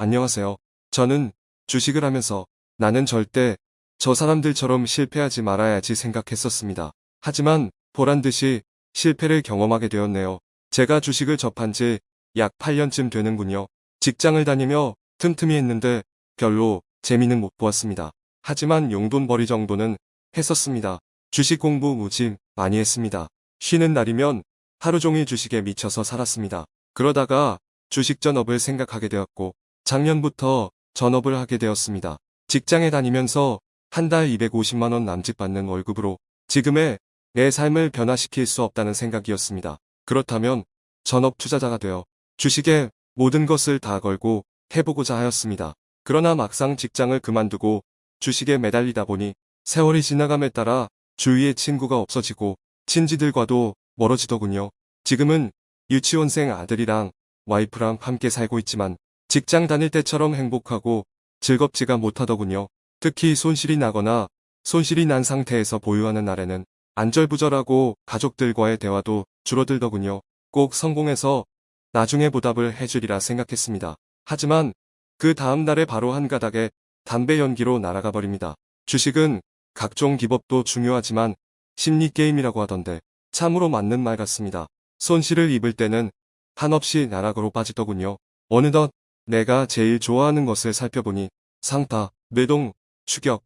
안녕하세요. 저는 주식을 하면서 나는 절대 저 사람들처럼 실패하지 말아야지 생각했었습니다. 하지만 보란 듯이 실패를 경험하게 되었네요. 제가 주식을 접한 지 약 8년쯤 되는군요. 직장을 다니며 틈틈이 했는데 별로 재미는 못 보았습니다. 하지만 용돈벌이 정도는 했었습니다. 주식 공부 무지 많이 했습니다. 쉬는 날이면 하루 종일 주식에 미쳐서 살았습니다. 그러다가 주식 전업을 생각하게 되었고 작년부터 전업을 하게 되었습니다. 직장에 다니면서 한 달 250만원 남짓 받는 월급으로 지금의 내 삶을 변화시킬 수 없다는 생각이었습니다. 그렇다면 전업 투자자가 되어 주식에 모든 것을 다 걸고 해보고자 하였습니다. 그러나 막상 직장을 그만두고 주식에 매달리다 보니 세월이 지나감에 따라 주위에 친구가 없어지고 친지들과도 멀어지더군요. 지금은 유치원생 아들이랑 와이프랑 함께 살고 있지만 직장 다닐 때처럼 행복하고 즐겁지가 못하더군요. 특히 손실이 나거나 손실이 난 상태에서 보유하는 날에는 안절부절하고 가족들과의 대화도 줄어들더군요. 꼭 성공해서 나중에 보답을 해주리라 생각했습니다. 하지만 그 다음 날에 바로 한 가닥에 담배 연기로 날아가 버립니다. 주식은 각종 기법도 중요하지만 심리게임이라고 하던데 참으로 맞는 말 같습니다. 손실을 입을 때는 한없이 나락으로 빠지더군요. 어느덧 내가 제일 좋아하는 것을 살펴보니 상타, 뇌동, 추격,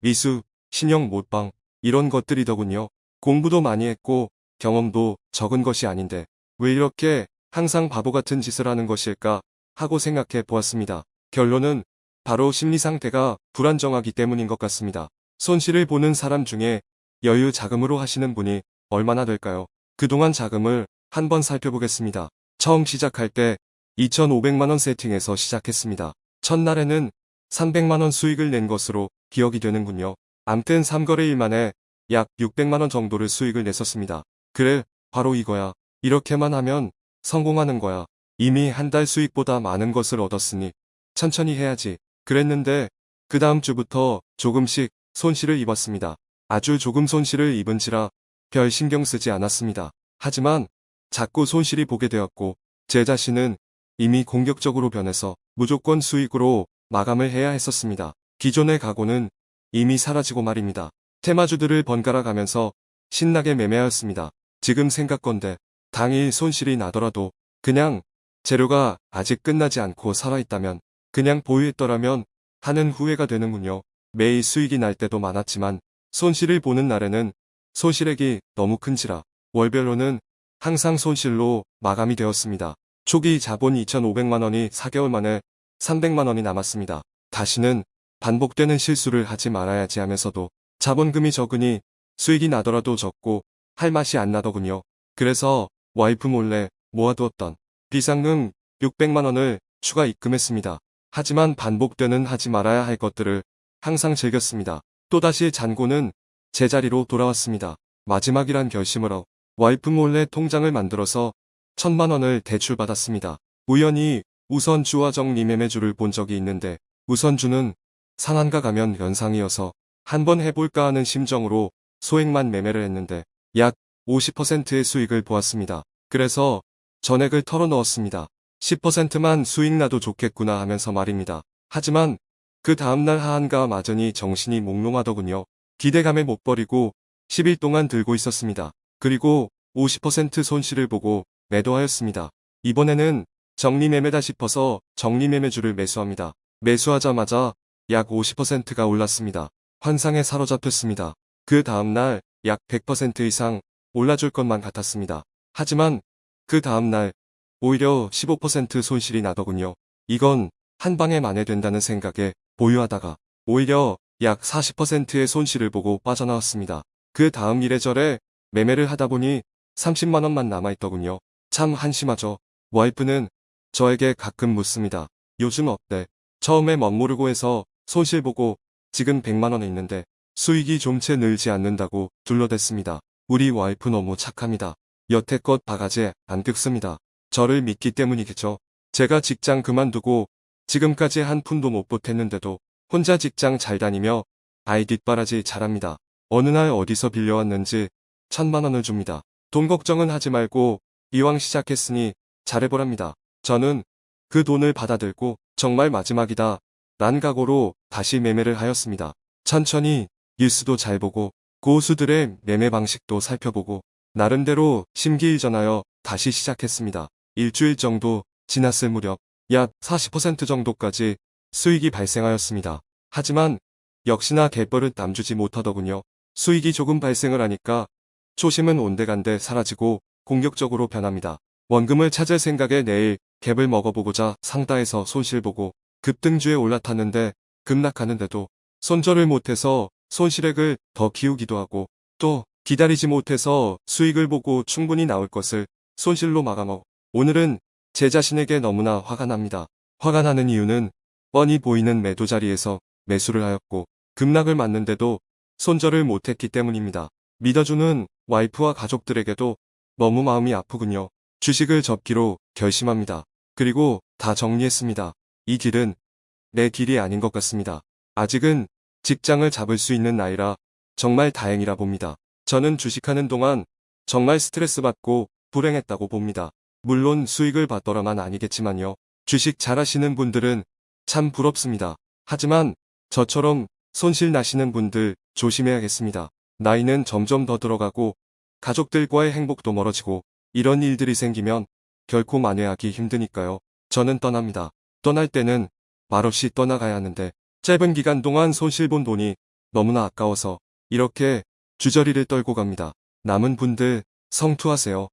미수, 신형 못방 이런 것들이더군요. 공부도 많이 했고 경험도 적은 것이 아닌데 왜 이렇게 항상 바보 같은 짓을 하는 것일까 하고 생각해 보았습니다. 결론은 바로 심리 상태가 불안정하기 때문인 것 같습니다. 손실을 보는 사람 중에 여유 자금으로 하시는 분이 얼마나 될까요? 그동안 자금을 한번 살펴보겠습니다. 처음 시작할 때 2,500만원 세팅해서 시작했습니다. 첫날에는 300만원 수익을 낸 것으로 기억이 되는군요. 암튼 3거래일 만에 약 600만원 정도를 수익을 냈었습니다. 그래, 바로 이거야. 이렇게만 하면 성공하는 거야. 이미 한 달 수익보다 많은 것을 얻었으니 천천히 해야지. 그랬는데 그 다음 주부터 조금씩 손실을 입었습니다. 아주 조금 손실을 입은지라 별 신경 쓰지 않았습니다. 하지만 자꾸 손실이 보게 되었고 제 자신은 이미 공격적으로 변해서 무조건 수익으로 마감을 해야 했었습니다. 기존의 각오는 이미 사라지고 말입니다. 테마주들을 번갈아 가면서 신나게 매매하였습니다. 지금 생각건데 당일 손실이 나더라도 그냥 재료가 아직 끝나지 않고 살아있다면 그냥 보유했더라면 하는 후회가 되는군요. 매일 수익이 날 때도 많았지만 손실을 보는 날에는 손실액이 너무 큰지라 월별로는 항상 손실로 마감이 되었습니다. 초기 자본 2,500만원이 4개월 만에 300만원이 남았습니다. 다시는 반복되는 실수를 하지 말아야지 하면서도 자본금이 적으니 수익이 나더라도 적고 할 맛이 안 나더군요. 그래서 와이프 몰래 모아두었던 비상금 600만원을 추가 입금했습니다. 하지만 반복되는 하지 말아야 할 것들을 항상 즐겼습니다. 또다시 잔고는 제자리로 돌아왔습니다. 마지막이란 하고 와이프 몰래 통장을 만들어서 천만 원을 대출받았습니다. 우연히 우선주와 정리 매매주를 본 적이 있는데 우선주는 상한가 가면 연상이어서 한번 해볼까 하는 심정으로 소액만 매매를 했는데 약 50%의 수익을 보았습니다. 그래서 전액을 털어넣었습니다. 10%만 수익 나도 좋겠구나 하면서 말입니다. 하지만 그 다음날 하한가 마저니 정신이 몽롱하더군요. 기대감에 못 버리고 10일 동안 들고 있었습니다. 그리고 50% 손실을 보고 매도하였습니다. 이번에는 정리매매다 싶어서 정리매매주를 매수합니다. 매수하자마자 약 50%가 올랐습니다. 환상에 사로잡혔습니다. 그 다음날 약 100% 이상 올라줄 것만 같았습니다. 하지만 그 다음날 오히려 15% 손실이 나더군요. 이건 한 방에 만회된다는 생각에 보유하다가 오히려 약 40%의 손실을 보고 빠져나왔습니다. 그 다음 이래저래 매매를 하다 보니 30만원만 남아있더군요. 참 한심하죠. 와이프는 저에게 가끔 묻습니다. 요즘 어때? 처음에 멋모르고 해서 손실 보고 지금 100만원에 있는데 수익이 좀 채 늘지 않는다고 둘러댔습니다. 우리 와이프 너무 착합니다. 여태껏 바가지 안 뜯습니다. 저를 믿기 때문이겠죠. 제가 직장 그만두고 지금까지 한 푼도 못 보탰는데도 혼자 직장 잘 다니며 아이 뒷바라지 잘합니다. 어느 날 어디서 빌려왔는지 천만 원을 줍니다. 돈 걱정은 하지 말고 이왕 시작했으니 잘해보랍니다. 저는 그 돈을 받아들고 정말 마지막이다. 란 각오로 다시 매매를 하였습니다. 천천히 뉴스도 잘 보고 고수들의 매매 방식도 살펴보고 나름대로 심기일전하여 다시 시작했습니다. 일주일 정도 지났을 무렵 약 40% 정도까지 수익이 발생하였습니다. 하지만 역시나 갯벌은 남주지 못하더군요. 수익이 조금 발생을 하니까 초심은 온데간데 사라지고 공격적으로 변합니다. 원금을 찾을 생각에 내일 갭을 먹어보고자 상다에서 손실보고 급등주에 올라탔는데 급락하는데도 손절을 못해서 손실액을 더 키우기도 하고 또 기다리지 못해서 수익을 보고 충분히 나올 것을 손실로 마감하고 오늘은 제 자신에게 너무나 화가 납니다. 화가 나는 이유는 뻔히 보이는 매도 자리에서 매수를 하였고 급락을 맞는데도 손절을 못했기 때문입니다. 믿어주는 와이프와 가족들에게도 너무 마음이 아프군요. 주식을 접기로 결심합니다. 그리고 다 정리했습니다. 이 길은 내 길이 아닌 것 같습니다. 아직은 직장을 잡을 수 있는 나이라 정말 다행이라 봅니다. 저는 주식하는 동안 정말 스트레스 받고 불행했다고 봅니다. 물론 수익을 받더라만 아니겠지만요. 주식 잘하시는 분들은 참 부럽습니다. 하지만 저처럼 손실 나시는 분들 조심해야겠습니다. 나이는 점점 더 들어가고 가족들과의 행복도 멀어지고 이런 일들이 생기면 결코 만회하기 힘드니까요. 저는 떠납니다. 떠날 때는 말없이 떠나가야 하는데 짧은 기간 동안 손실 본 돈이 너무나 아까워서 이렇게 주저리를 떨고 갑니다. 남은 분들 성투하세요.